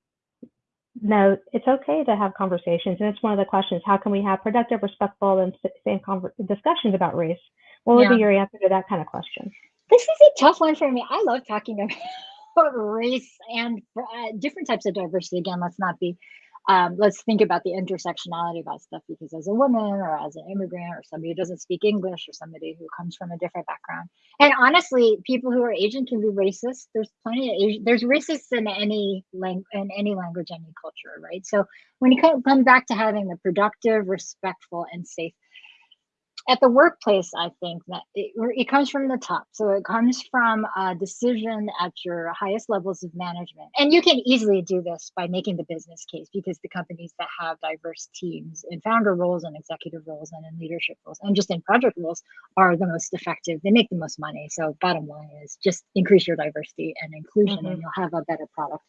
know it's okay to have conversations. And it's one of the questions, how can we have productive, respectful, and same conver- discussions about race? What would Yeah. be your answer to that kind of question? This is a tough one for me. I love talking about race and uh, different types of diversity. Again, let's not be, um, let's think about the intersectionality about stuff because as a woman or as an immigrant or somebody who doesn't speak English or somebody who comes from a different background. And honestly, people who are Asian can be racist. There's plenty of Asian, there's racists in any language in any language, any culture, right? So when you come come back to having the productive, respectful, and safe at the workplace, I think that it, it comes from the top. So it comes from a decision at your highest levels of management. And you can easily do this by making the business case because the companies that have diverse teams in founder roles and executive roles and in leadership roles and just in project roles are the most effective. They make the most money. So bottom line is just increase your diversity and inclusion Mhm. and you'll have a better product.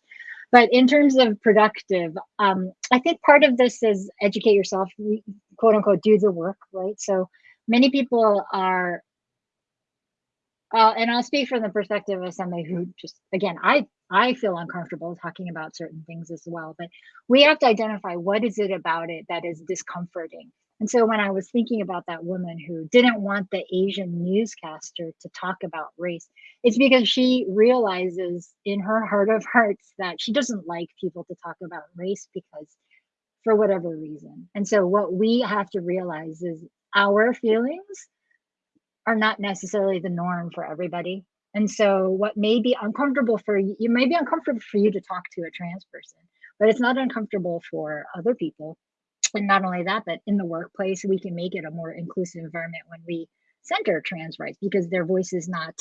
But in terms of productive, um, I think part of this is educate yourself, quote unquote, do the work, right? So many people are uh, and I'll speak from the perspective of somebody who just again, I I feel uncomfortable talking about certain things as well. But we have to identify what is it about it that is discomforting. And so when I was thinking about that woman who didn't want the Asian newscaster to talk about race, it's because she realizes in her heart of hearts that she doesn't like people to talk about race because for whatever reason. And so what we have to realize is our feelings are not necessarily the norm for everybody. And so what may be uncomfortable for you, it may be uncomfortable for you to talk to a trans person, but it's not uncomfortable for other people. And not only that, but in the workplace, we can make it a more inclusive environment when we center trans rights because their voice is not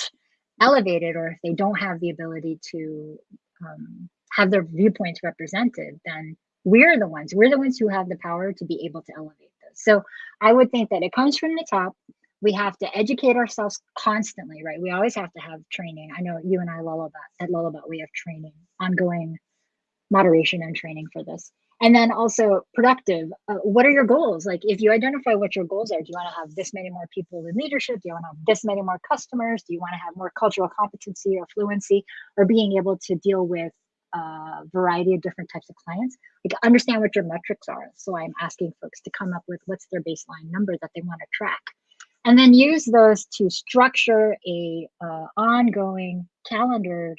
elevated or if they don't have the ability to um, have their viewpoints represented, then we're the ones, we're the ones who have the power to be able to elevate. So I would think that it comes from the top. We have to educate ourselves constantly, right? We always have to have training. I know you and I, Lullabot, at Lullabot, we have training, ongoing moderation and training for this. And then also productive. Uh, what are your goals? Like, if you identify what your goals are, do you want to have this many more people in leadership? Do you want to have this many more customers? Do you want to have more cultural competency or fluency or being able to deal with a variety of different types of clients? Like, understand what your metrics are. So, I'm asking folks to come up with what's their baseline number that they want to track. And then use those to structure a uh, ongoing calendared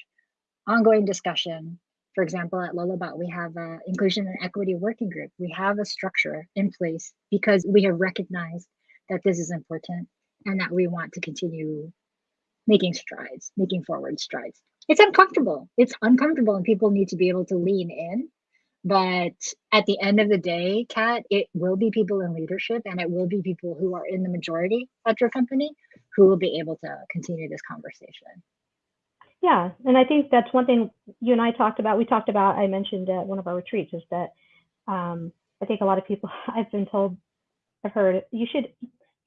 ongoing discussion for example, at Lullabot, we have an inclusion and equity working group. We have a structure in place because we have recognized that this is important and that we want to continue making strides, making forward strides. It's uncomfortable. It's uncomfortable, and people need to be able to lean in. But at the end of the day, Kat, it will be people in leadership and it will be people who are in the majority at your company who will be able to continue this conversation. Yeah, and I think that's one thing you and I talked about. We talked about. I mentioned at one of our retreats is that um, I think a lot of people I've been told, I've heard you should.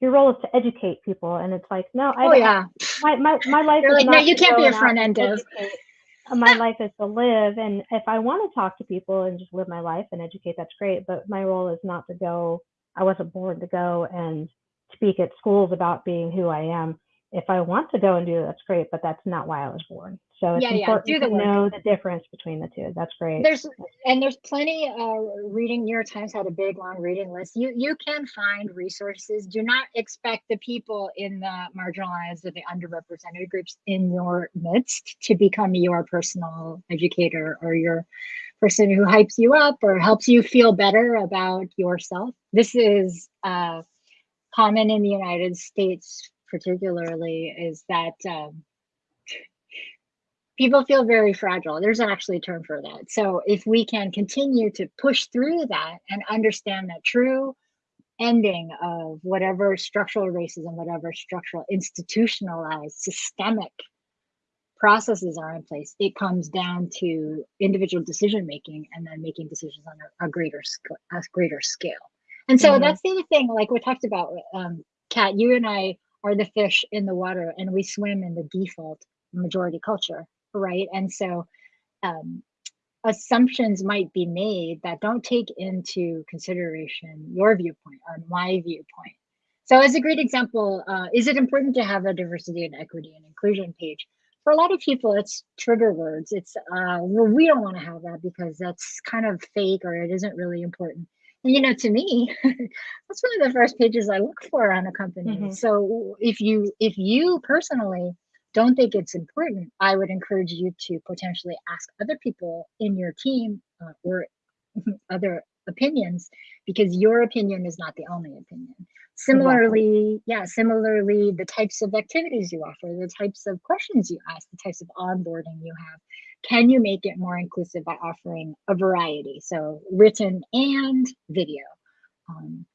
Your role is to educate people, and it's like no, I Oh don't- yeah, my my my life. They're is like, no, you can't be a front end dev. My life is to live, and if I want to talk to people and just live my life and educate, that's great. But my role is not to go. I wasn't born to go and speak at schools about being who I am. If I want to go and do that's great, but that's not why I was born. So it's Yeah, yeah, important do the to work. know the difference between the two. That's great. there's and there's plenty uh reading new york times had a big long reading list you you can find resources do not expect the people in the marginalized or the underrepresented groups in your midst to become your personal educator or your person who hypes you up or helps you feel better about yourself this is uh common in the united states particularly is that um, people feel very fragile. There's actually a term for that. So if we can continue to push through that and understand that true ending of whatever structural racism, whatever structural institutionalized systemic processes are in place, it comes down to individual decision making and then making decisions on a, a greater scale, a greater scale. And so Mhm. that's the other thing, like we talked about, um, Kat, you and I are the fish in the water and we swim in the default majority culture, right? And so um, assumptions might be made that don't take into consideration your viewpoint or my viewpoint. So, as a great example, uh, is it important to have a diversity and equity and inclusion page? For a lot of people, it's trigger words. It's, uh, well, we don't want to have that because that's kind of fake or it isn't really important. You know, to me, that's one of the first pages I look for on a company. Mhm. So, if you if you personally don't think it's important, I would encourage you to potentially ask other people in your team uh, or other opinions because your opinion is not the only opinion. Similarly, yeah, similarly, the types of activities you offer, the types of questions you ask, the types of onboarding you have, can you make it more inclusive by offering a variety? So, written and video. Um,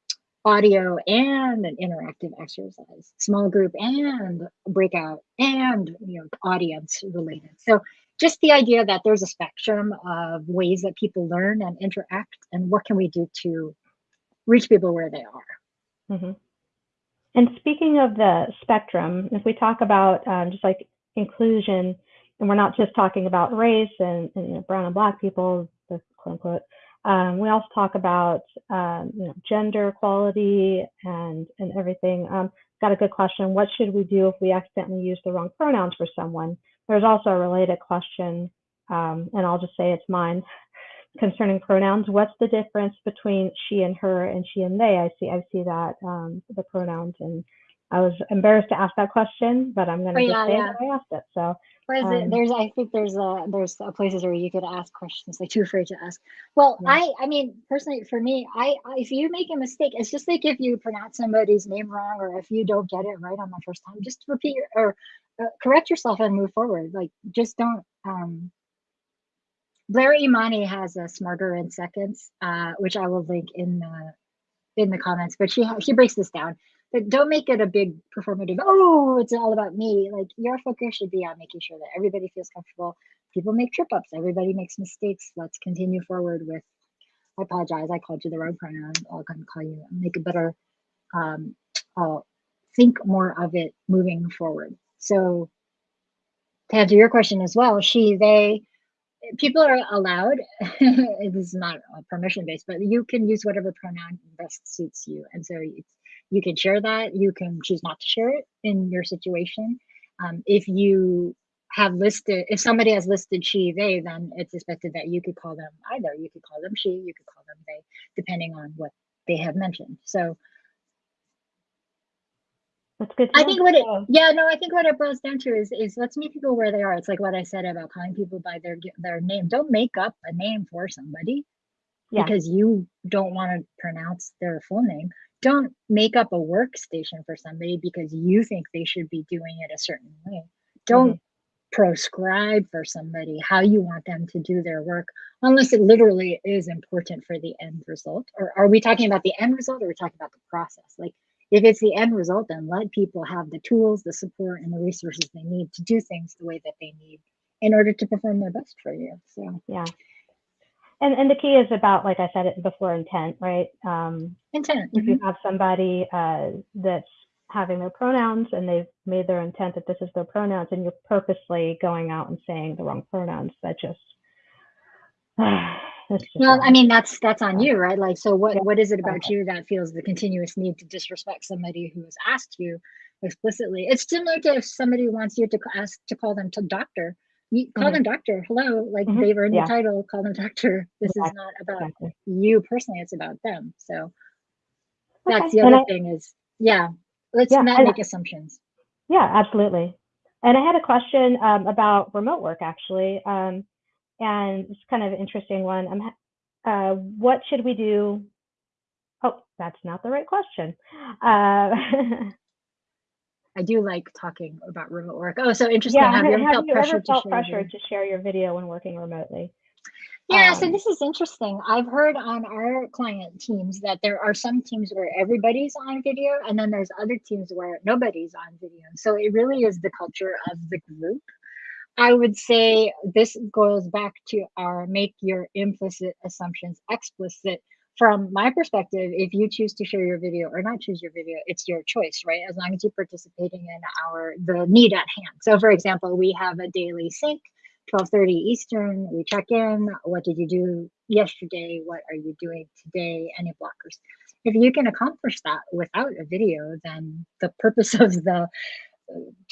audio and an interactive exercise, small group and breakout and you know audience related. So just the idea that there's a spectrum of ways that people learn and interact and what can we do to reach people where they are. hmm And speaking of the spectrum, if we talk about um, just like inclusion, and we're not just talking about race and, and you know, brown and black people, quote unquote, um, we also talk about um, you know gender equality and and everything. Um, got a good question. What should we do if we accidentally use the wrong pronouns for someone? There's also a related question, um, and I'll just say it's mine concerning pronouns. What's the difference between she and her and she and they? I see I see that um, the pronouns, and I was embarrassed to ask that question, but I'm going to Oh, just yeah, say yeah. I asked it. So What is it? Um, There's, I think there's a there's a places where you could ask questions like too afraid to ask. Well, Yeah. I I mean personally for me, I, if you make a mistake, it's just like if you pronounce somebody's name wrong or if you don't get it right on the first time, just repeat your, or uh, correct yourself and move forward. Like just don't. Um, Blair Imani has a smarter in seconds, uh, which I will link in the in the comments. But she she breaks this down. But don't make it a big performative. Oh, it's all about me. Like your focus should be on making sure that everybody feels comfortable. People make trip ups. Everybody makes mistakes. Let's continue forward with. I apologize. I called you the wrong pronoun. I'll of call you. Make a better. Um, I'll think more of it moving forward. So to answer your question as well, she, they, people are allowed. it is not a permission based, but you can use whatever pronoun best suits you, and so it's, you can share that. You can choose not to share it in your situation. Um, if you have listed, if somebody has listed she, they, then it's expected that you could call them either. You could call them she, you could call them they, depending on what they have mentioned. So that's good. I think what it, yeah, no, I think what it boils down to is, is let's meet people where they are. It's like what I said about calling people by their their name. Don't make up a name for somebody yeah. because you don't want to pronounce their full name. Don't make up a workstation for somebody because you think they should be doing it a certain way. Don't mm-hmm. proscribe for somebody how you want them to do their work unless it literally is important for the end result. Or are we talking about the end result or are we talking about the process? Like if it's the end result, then let people have the tools, the support, and the resources they need to do things the way that they need in order to perform their best for you. So Yeah. And and the key is about, like I said it before, intent, right? Um, intent. if mhm. you have somebody uh, that's having their pronouns and they've made their intent that this is their pronouns, and you're purposely going out and saying the wrong pronouns, that just Well, I mean, that's that's on you, right? Like, so what what is it about you that feels the continuous need to disrespect somebody who has asked you explicitly. It's similar to if somebody wants you to ask to call them to doctor, you call Mhm. them doctor. Hello, like Mhm. they've earned Yeah. the title, call them doctor. This is not about Exactly. you personally, it's about them. So Okay. that's the other I, thing is, yeah, let's yeah, not make assumptions. yeah, absolutely. And I had a question um, about remote work actually, um, and it's kind of an interesting one. I'm, uh, what should we do? Oh, that's not the right question. Uh, I do like talking about remote work. Oh, so interesting. yeah, Have you ever felt you pressure ever to felt share your pressure video? to share your video when working remotely? Yeah, so Um, this is interesting. I've heard on our client teams that there are some teams where everybody's on video, and then there's other teams where nobody's on video. So it really is the culture of the group. I would say this goes back to our make your implicit assumptions explicit. From my perspective, if you choose to share your video or not choose your video, it's your choice, right? As long as you're participating in our the need at hand. So for example, we have a daily sync, 12:30 Eastern, we check in, what did you do yesterday? What are you doing today? Any blockers? If you can accomplish that without a video, then the purpose of the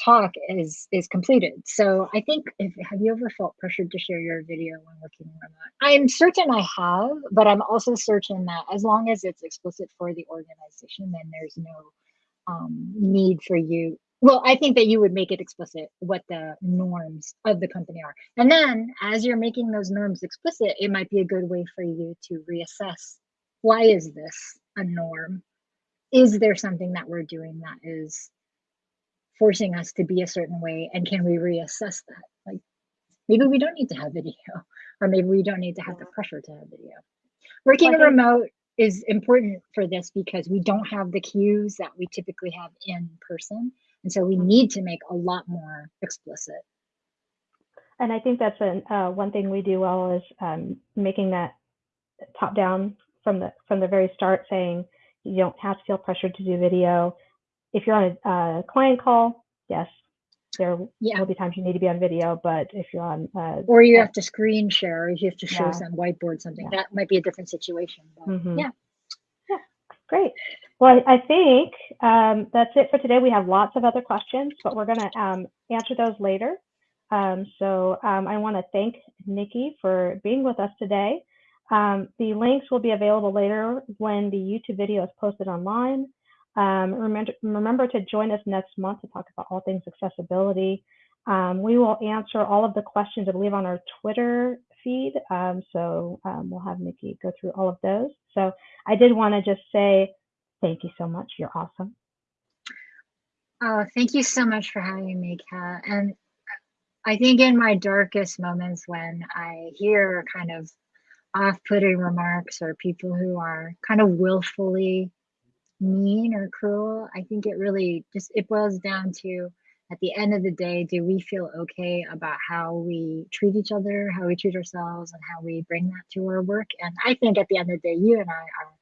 talk is is completed. So I think if have you ever felt pressured to share your video when working remote? I'm certain I have, but I'm also certain that as long as it's explicit for the organization, then there's no um, need for you. Well, I think that you would make it explicit what the norms of the company are. And then as you're making those norms explicit, it might be a good way for you to reassess why is this a norm? Is there something that we're doing that is forcing us to be a certain way and can we reassess that like maybe we don't need to have video or maybe we don't need to have the pressure to have video working Well, remote is important for this because we don't have the cues that we typically have in person and so we Mhm. need to make a lot more explicit And I think that's an, uh, one thing we do well is um, making that top down from the from the very start, saying you don't have to feel pressured to do video. If you're on a uh, client call, yes, there yeah will be times you need to be on video, but if you're on, uh, or you uh, have to screen share or you have to show Yeah. some whiteboard something Yeah. that might be a different situation but Mhm. yeah Great. Well, I I think um, that's it for today. We have lots of other questions, but we're going to um, answer those later. Um, so um, I want to thank Nikki for being with us today. Um, the links will be available later when the YouTube video is posted online. Um, remember, remember to join us next month to talk about all things accessibility. Um, we will answer all of the questions, I believe, on our Twitter feed. Um, so um, we'll have Nikki go through all of those. So I did want to just say thank you so much. You're awesome. Oh, thank you so much for having me, Kat. And I think in my darkest moments when I hear kind of off-putting remarks or people who are kind of willfully mean or cruel, I think it really just it boils down to at the end of the day, do we feel okay about how we treat each other, how we treat ourselves, and how we bring that to our work? And I think at the end of the day, you and I are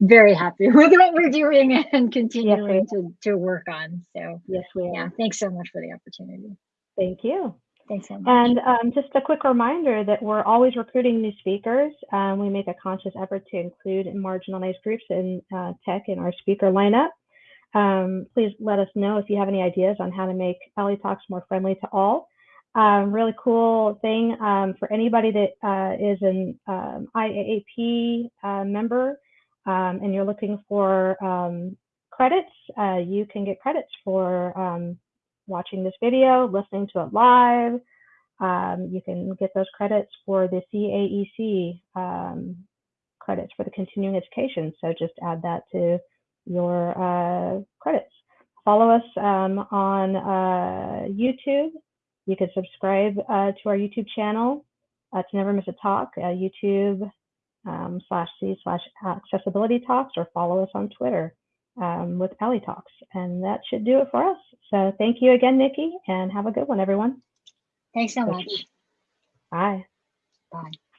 very happy with what we're doing and continuing to, to work on. So Yes, we are. yeah, thanks so much for the opportunity. Thank you. Thanks so much. And um, just a quick reminder that we're always recruiting new speakers. Um, we make a conscious effort to include marginalized groups in uh, tech in our speaker lineup. Um, please let us know if you have any ideas on how to make LA Talks more friendly to all. Um, really cool thing um, for anybody that uh, is an um, IAAP uh, member and you're looking for credits, uh, you can get credits for watching this video, listening to it live. Um, you can get those credits for the CAEC um, credits for the continuing education. So just add that to your uh, credits. Follow us um, on uh, YouTube. You can subscribe uh, to our YouTube channel uh, to never miss a talk, uh, YouTube um, slash C slash accessibility talks, or follow us on Twitter um, with Alley Talks. And that should do it for us. So thank you again, Nikki, and have a good one, everyone. Thanks so So much. Bye. Bye.